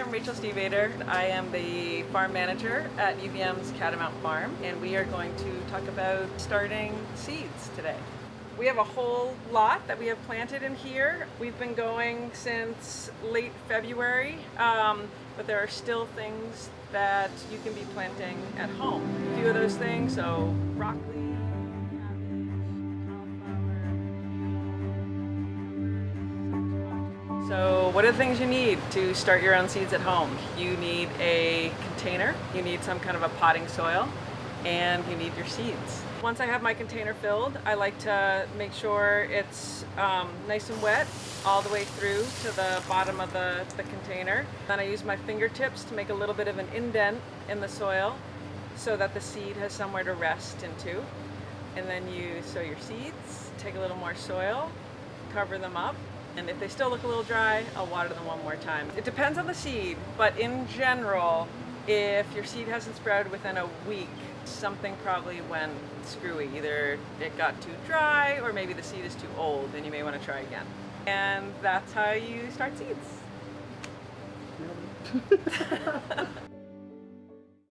I'm Rachel Stievater. I am the farm manager at UVM's Catamount Farm and we are going to talk about starting seeds today. We have a whole lot that we have planted in here. We've been going since late February, um, but there are still things that you can be planting at home. A few of those things, so broccoli, So what are the things you need to start your own seeds at home? You need a container, you need some kind of a potting soil, and you need your seeds. Once I have my container filled, I like to make sure it's um, nice and wet all the way through to the bottom of the, the container. Then I use my fingertips to make a little bit of an indent in the soil so that the seed has somewhere to rest into. And then you sow your seeds, take a little more soil, cover them up, and if they still look a little dry, I'll water them one more time. It depends on the seed, but in general, if your seed hasn't sprouted within a week, something probably went screwy. Either it got too dry or maybe the seed is too old and you may want to try again. And that's how you start seeds.